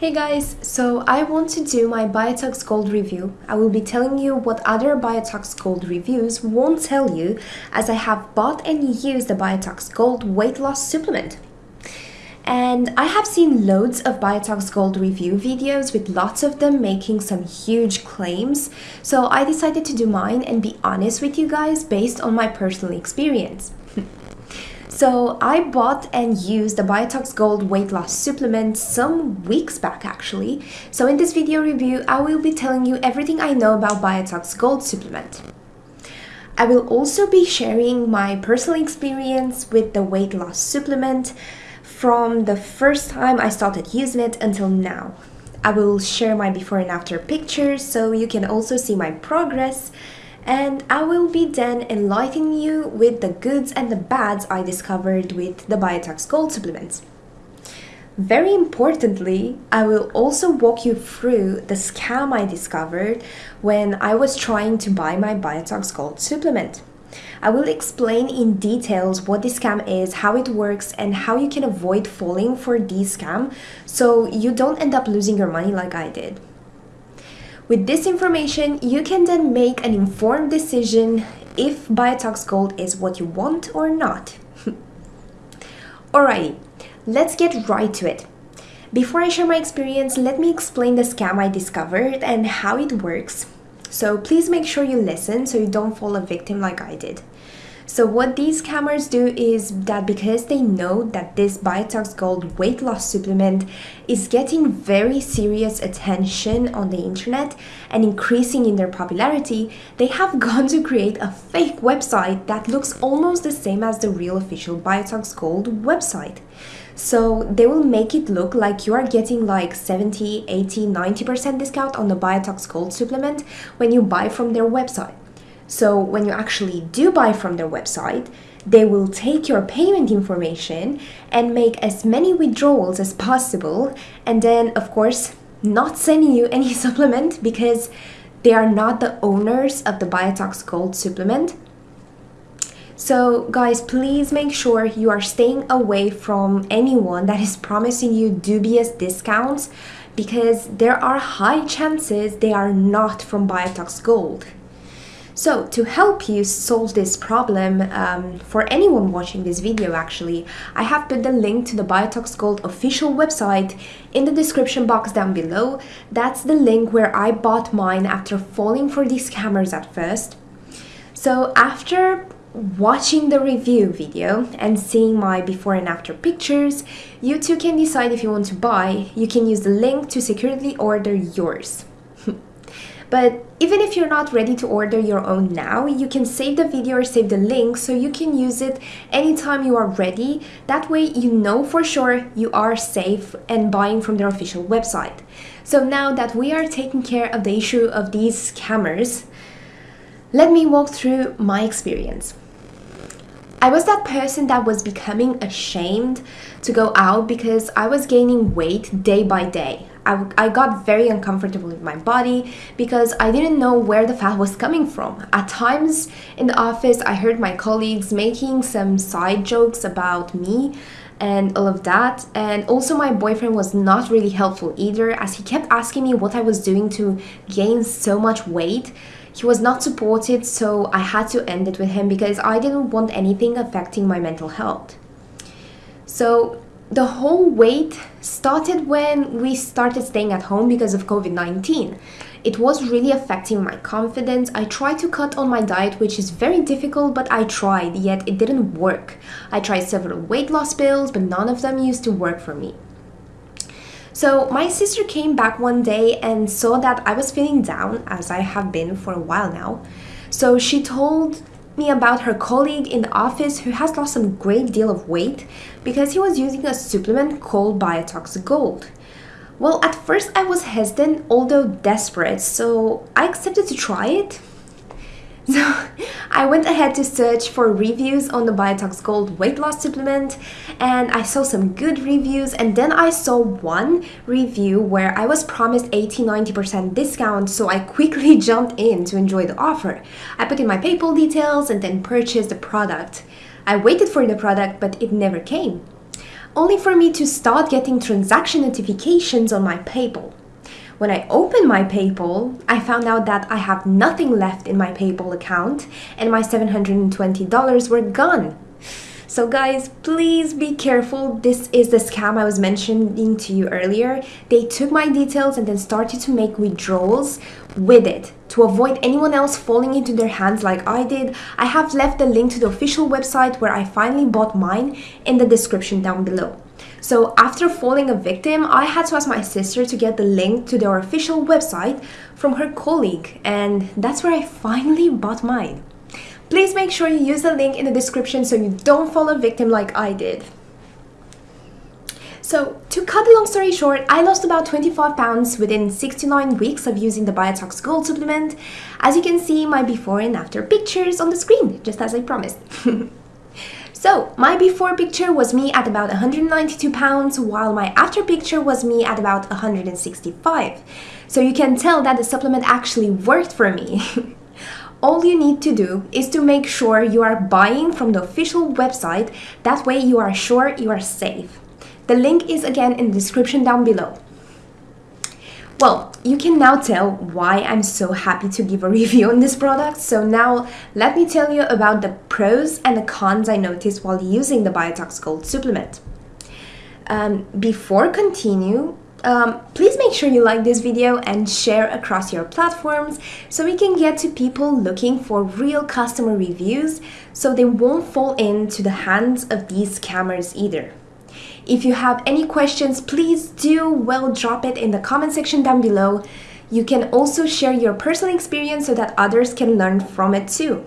Hey guys, so I want to do my Biotox Gold review. I will be telling you what other Biotox Gold reviews won't tell you as I have bought and used the Biotox Gold weight loss supplement. And I have seen loads of Biotox Gold review videos with lots of them making some huge claims, so I decided to do mine and be honest with you guys based on my personal experience. So I bought and used the Biotox Gold weight loss supplement some weeks back actually. So in this video review, I will be telling you everything I know about Biotox Gold supplement. I will also be sharing my personal experience with the weight loss supplement from the first time I started using it until now. I will share my before and after pictures so you can also see my progress and I will be then enlightening you with the goods and the bads I discovered with the Biotox Gold supplements. Very importantly, I will also walk you through the scam I discovered when I was trying to buy my Biotox Gold supplement. I will explain in details what this scam is, how it works, and how you can avoid falling for this scam so you don't end up losing your money like I did. With this information, you can then make an informed decision if Biotox Gold is what you want or not. Alrighty, let's get right to it. Before I share my experience, let me explain the scam I discovered and how it works. So please make sure you listen so you don't fall a victim like I did. So what these scammers do is that because they know that this Biotox Gold weight loss supplement is getting very serious attention on the internet and increasing in their popularity, they have gone to create a fake website that looks almost the same as the real official Biotox Gold website. So they will make it look like you are getting like 70, 80, 90% discount on the Biotox Gold supplement when you buy from their website. So when you actually do buy from their website, they will take your payment information and make as many withdrawals as possible and then of course not sending you any supplement because they are not the owners of the Biotox Gold supplement. So guys, please make sure you are staying away from anyone that is promising you dubious discounts because there are high chances they are not from Biotox Gold. So to help you solve this problem, um, for anyone watching this video actually, I have put the link to the Biotox Gold official website in the description box down below. That's the link where I bought mine after falling for these scammers at first. So after watching the review video and seeing my before and after pictures, you too can decide if you want to buy. You can use the link to securely order yours. But even if you're not ready to order your own now, you can save the video or save the link so you can use it anytime you are ready. That way you know for sure you are safe and buying from their official website. So now that we are taking care of the issue of these scammers, let me walk through my experience. I was that person that was becoming ashamed to go out because I was gaining weight day by day. I, I got very uncomfortable with my body because I didn't know where the fat was coming from. At times in the office, I heard my colleagues making some side jokes about me and all of that. And also my boyfriend was not really helpful either as he kept asking me what I was doing to gain so much weight. He was not supported, so I had to end it with him because I didn't want anything affecting my mental health. So the whole weight started when we started staying at home because of COVID-19. It was really affecting my confidence. I tried to cut on my diet, which is very difficult, but I tried, yet it didn't work. I tried several weight loss pills, but none of them used to work for me. So my sister came back one day and saw that I was feeling down, as I have been for a while now. So she told me about her colleague in the office who has lost some great deal of weight because he was using a supplement called Biotox Gold. Well, at first I was hesitant, although desperate, so I accepted to try it. So I went ahead to search for reviews on the Biotox Gold weight loss supplement and I saw some good reviews and then I saw one review where I was promised 80-90% discount so I quickly jumped in to enjoy the offer. I put in my PayPal details and then purchased the product. I waited for the product but it never came. only for me to start getting transaction notifications on my PayPal. When I opened my PayPal, I found out that I have nothing left in my PayPal account and my $720 were gone. So guys, please be careful. This is the scam I was mentioning to you earlier. They took my details and then started to make withdrawals with it. To avoid anyone else falling into their hands like I did, I have left the link to the official website where I finally bought mine in the description down below. So after falling a victim, I had to ask my sister to get the link to their official website from her colleague and that's where I finally bought mine. Please make sure you use the link in the description so you don't fall a victim like I did. So to cut the long story short, I lost about 25 pounds within 69 weeks of using the Biotox Gold supplement. As you can see my before and after pictures on the screen, just as I promised. So my before picture was me at about 192 pounds while my after picture was me at about 165. So you can tell that the supplement actually worked for me. All you need to do is to make sure you are buying from the official website, that way you are sure you are safe. The link is again in the description down below. Well, you can now tell why I'm so happy to give a review on this product. So now let me tell you about the pros and the cons I noticed while using the Biotox Gold supplement. Um, before continue, um, please make sure you like this video and share across your platforms so we can get to people looking for real customer reviews so they won't fall into the hands of these scammers either. If you have any questions, please do well drop it in the comment section down below. You can also share your personal experience so that others can learn from it too.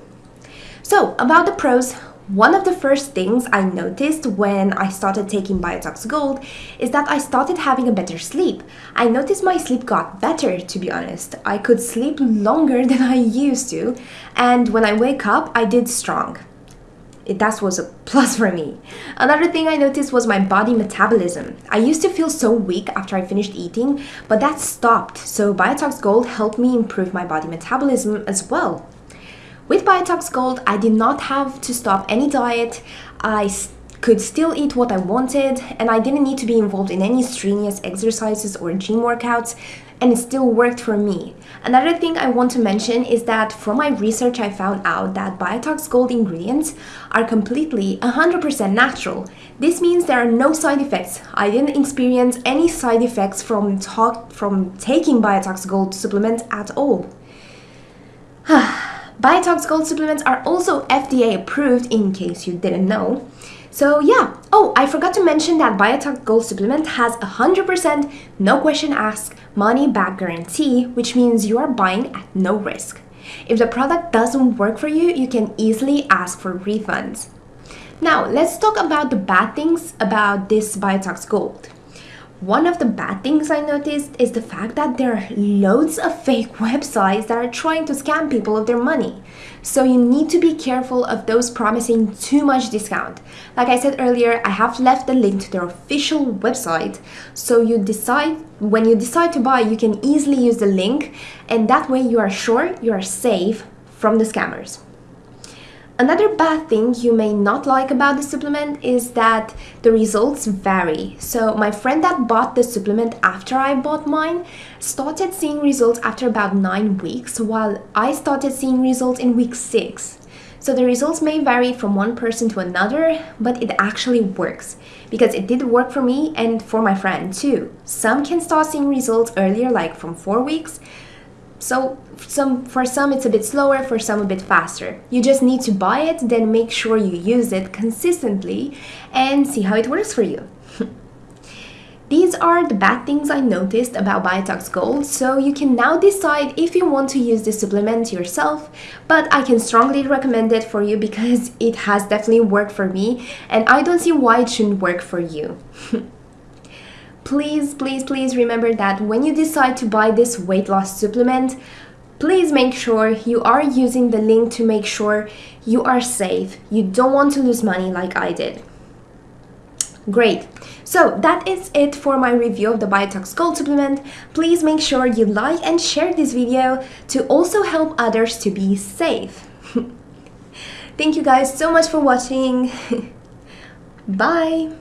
So about the pros, one of the first things I noticed when I started taking Biotox Gold is that I started having a better sleep. I noticed my sleep got better, to be honest. I could sleep longer than I used to, and when I wake up, I did strong that was a plus for me. Another thing I noticed was my body metabolism. I used to feel so weak after I finished eating, but that stopped. So Biotox Gold helped me improve my body metabolism as well. With Biotox Gold, I did not have to stop any diet. I could still eat what I wanted, and I didn't need to be involved in any strenuous exercises or gym workouts, and it still worked for me. Another thing I want to mention is that from my research I found out that Biotox Gold ingredients are completely 100% natural. This means there are no side effects. I didn't experience any side effects from, from taking Biotox Gold supplement at all. Ah, Biotox Gold supplements are also FDA approved in case you didn't know. So yeah, oh, I forgot to mention that Biotox Gold Supplement has a 100% no question asked money back guarantee, which means you are buying at no risk. If the product doesn't work for you, you can easily ask for refunds. Now, let's talk about the bad things about this Biotox Gold. One of the bad things I noticed is the fact that there are loads of fake websites that are trying to scam people of their money. So you need to be careful of those promising too much discount. Like I said earlier, I have left the link to their official website. So you decide, when you decide to buy, you can easily use the link and that way you are sure you are safe from the scammers. Another bad thing you may not like about the supplement is that the results vary. So my friend that bought the supplement after I bought mine started seeing results after about 9 weeks while I started seeing results in week 6. So the results may vary from one person to another, but it actually works because it did work for me and for my friend too. Some can start seeing results earlier like from 4 weeks, so some for some it's a bit slower, for some a bit faster. You just need to buy it, then make sure you use it consistently and see how it works for you. These are the bad things I noticed about Biotox Gold, so you can now decide if you want to use this supplement yourself, but I can strongly recommend it for you because it has definitely worked for me and I don't see why it shouldn't work for you. please, please, please remember that when you decide to buy this weight loss supplement, please make sure you are using the link to make sure you are safe. You don't want to lose money like I did. Great. So that is it for my review of the Biotox Gold supplement. Please make sure you like and share this video to also help others to be safe. Thank you guys so much for watching. Bye.